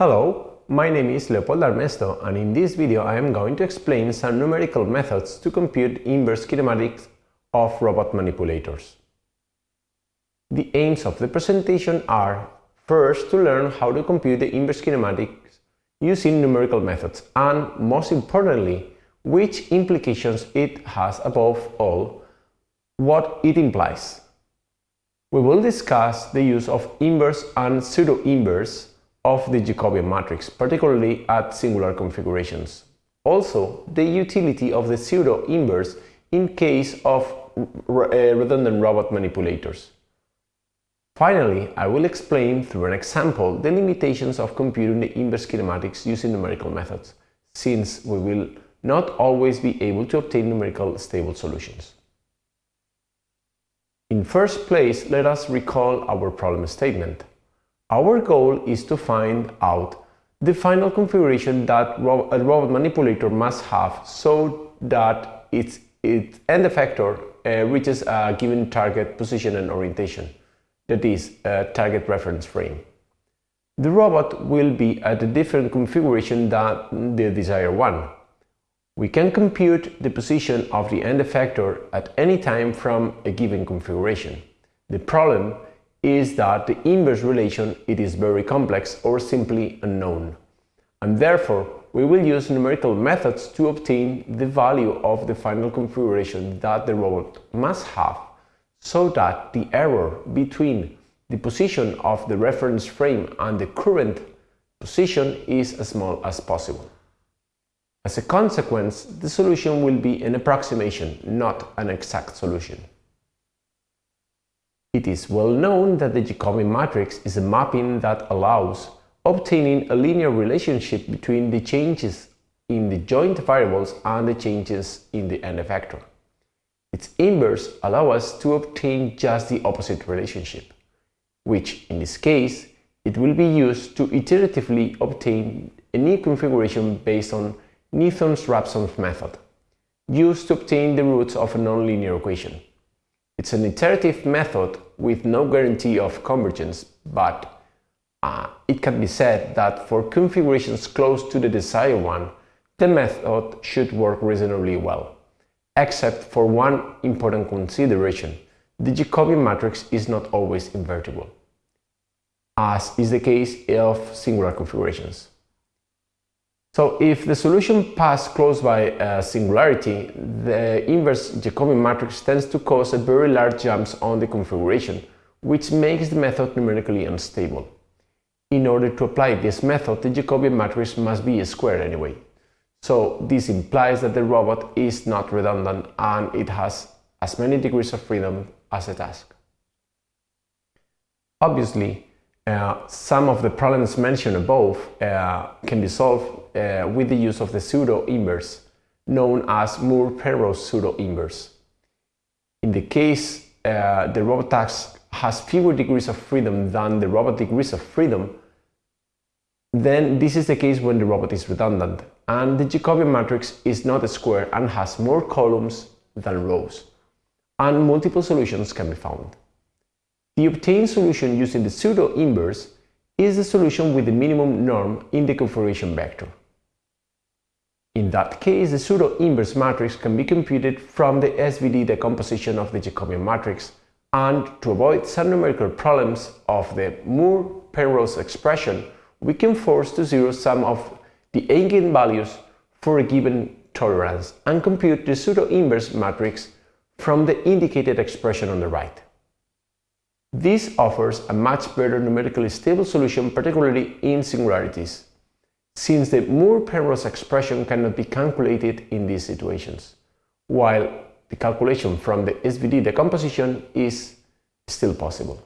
Hello, my name is Leopoldo Armesto and in this video I am going to explain some numerical methods to compute inverse kinematics of robot manipulators. The aims of the presentation are first to learn how to compute the inverse kinematics using numerical methods and most importantly which implications it has above all what it implies. We will discuss the use of inverse and pseudo-inverse of the Jacobian matrix, particularly at singular configurations. Also, the utility of the pseudo-inverse in case of uh, redundant robot manipulators. Finally, I will explain through an example the limitations of computing the inverse kinematics using numerical methods, since we will not always be able to obtain numerical stable solutions. In first place, let us recall our problem statement. Our goal is to find out the final configuration that a robot manipulator must have so that its, its end effector uh, reaches a given target position and orientation, that is, a target reference frame. The robot will be at a different configuration than the desired one. We can compute the position of the end effector at any time from a given configuration. The problem is that the inverse relation it is very complex or simply unknown. And therefore, we will use numerical methods to obtain the value of the final configuration that the robot must have so that the error between the position of the reference frame and the current position is as small as possible. As a consequence, the solution will be an approximation, not an exact solution. It is well known that the Jacobian matrix is a mapping that allows obtaining a linear relationship between the changes in the joint variables and the changes in the end effector. Its inverse allows us to obtain just the opposite relationship, which in this case it will be used to iteratively obtain a new configuration based on Newton's-Raphson method, used to obtain the roots of a nonlinear equation. It's an iterative method with no guarantee of convergence, but uh, it can be said that for configurations close to the desired one, the method should work reasonably well. Except for one important consideration, the Jacobian matrix is not always invertible, as is the case of singular configurations. So if the solution passes close by a singularity, the inverse Jacobian matrix tends to cause a very large jumps on the configuration, which makes the method numerically unstable. In order to apply this method, the Jacobian matrix must be a square anyway. So this implies that the robot is not redundant and it has as many degrees of freedom as a task. Obviously, uh, some of the problems mentioned above uh, can be solved uh, with the use of the pseudo-inverse, known as Moore-Penrose pseudo-inverse. In the case uh, the robot task has fewer degrees of freedom than the robot degrees of freedom, then this is the case when the robot is redundant and the Jacobian matrix is not a square and has more columns than rows, and multiple solutions can be found. The obtained solution using the pseudo-inverse is the solution with the minimum norm in the configuration vector. In that case, the pseudo-inverse matrix can be computed from the SVD decomposition of the Jacobian matrix and to avoid some numerical problems of the Moore-Penrose expression, we can force to zero some of the eigenvalues for a given tolerance and compute the pseudo-inverse matrix from the indicated expression on the right. This offers a much better numerically stable solution, particularly in singularities, since the Moore-Penrose expression cannot be calculated in these situations, while the calculation from the SVD decomposition is still possible.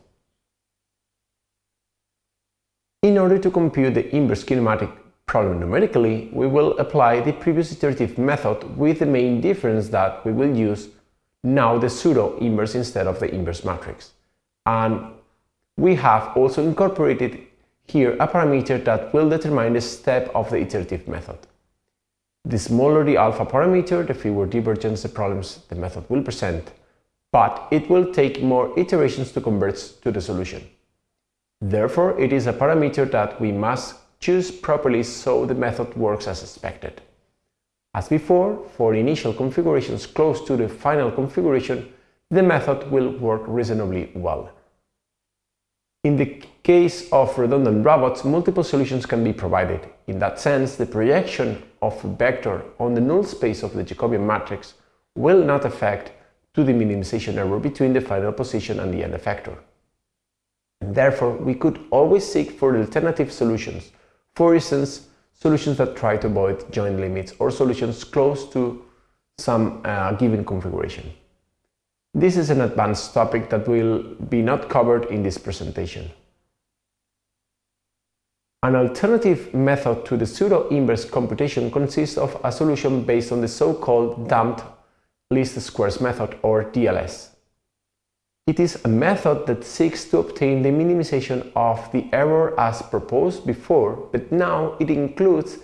In order to compute the inverse kinematic problem numerically, we will apply the previous iterative method with the main difference that we will use now the pseudo-inverse instead of the inverse matrix. And we have also incorporated here a parameter that will determine the step of the iterative method. The smaller the alpha parameter, the fewer divergence the problems the method will present, but it will take more iterations to converge to the solution. Therefore, it is a parameter that we must choose properly so the method works as expected. As before, for initial configurations close to the final configuration, the method will work reasonably well. In the case of redundant robots, multiple solutions can be provided. In that sense, the projection of a vector on the null space of the Jacobian matrix will not affect to the minimization error between the final position and the end effector. And therefore, we could always seek for alternative solutions, for instance, solutions that try to avoid joint limits or solutions close to some uh, given configuration. This is an advanced topic that will be not covered in this presentation. An alternative method to the pseudo-inverse computation consists of a solution based on the so-called damped least squares method or DLS. It is a method that seeks to obtain the minimization of the error as proposed before, but now it includes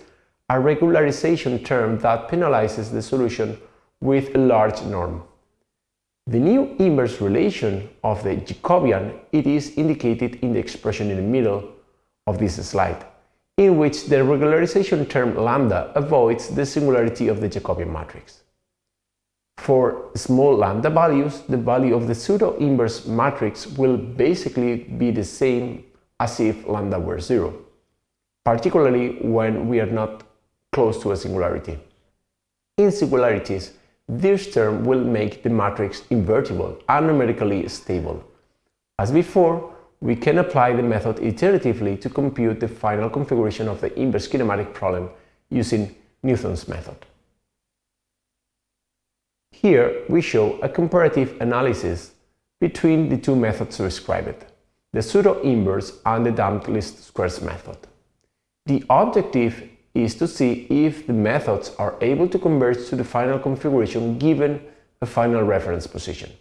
a regularization term that penalizes the solution with a large norm. The new inverse relation of the Jacobian it is indicated in the expression in the middle of this slide, in which the regularization term lambda avoids the singularity of the Jacobian matrix. For small lambda values, the value of the pseudo-inverse matrix will basically be the same as if lambda were zero, particularly when we are not close to a singularity. In singularities, this term will make the matrix invertible and numerically stable. As before, we can apply the method iteratively to compute the final configuration of the inverse kinematic problem using Newton's method. Here we show a comparative analysis between the two methods described, the pseudo-inverse and the damped least squares method. The objective is to see if the methods are able to converge to the final configuration given a final reference position.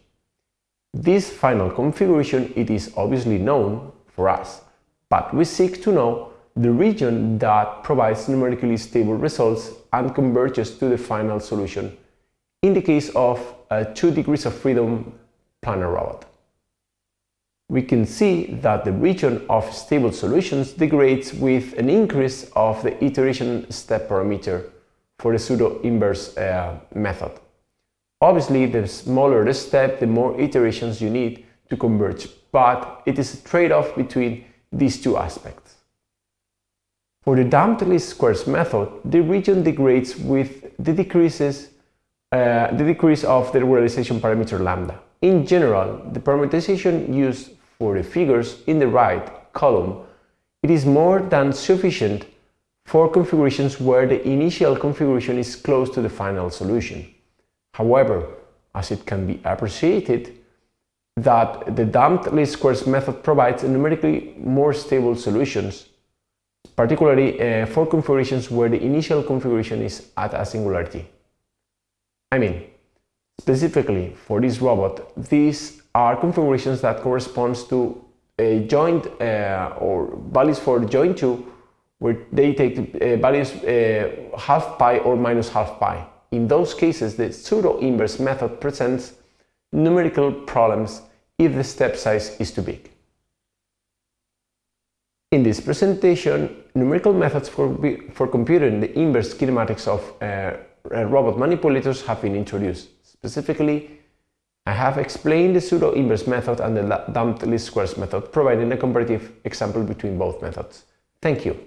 This final configuration it is obviously known for us, but we seek to know the region that provides numerically stable results and converges to the final solution in the case of a 2 degrees of freedom planar robot we can see that the region of stable solutions degrades with an increase of the iteration step parameter for the pseudo-inverse uh, method. Obviously, the smaller the step, the more iterations you need to converge, but it is a trade-off between these two aspects. For the damped least squares method, the region degrades with the decreases uh, the decrease of the regularization parameter lambda. In general, the parameterization used for the figures in the right column, it is more than sufficient for configurations where the initial configuration is close to the final solution. However, as it can be appreciated, that the damped least squares method provides numerically more stable solutions, particularly uh, for configurations where the initial configuration is at a singularity. I mean, specifically for this robot, these are configurations that corresponds to a joint uh, or values for joint 2 where they take uh, values uh, half pi or minus half pi. In those cases, the pseudo-inverse method presents numerical problems if the step size is too big. In this presentation, numerical methods for, for computing the inverse kinematics of uh, robot manipulators have been introduced. Specifically, I have explained the pseudo-inverse method and the damped least squares method, providing a comparative example between both methods. Thank you.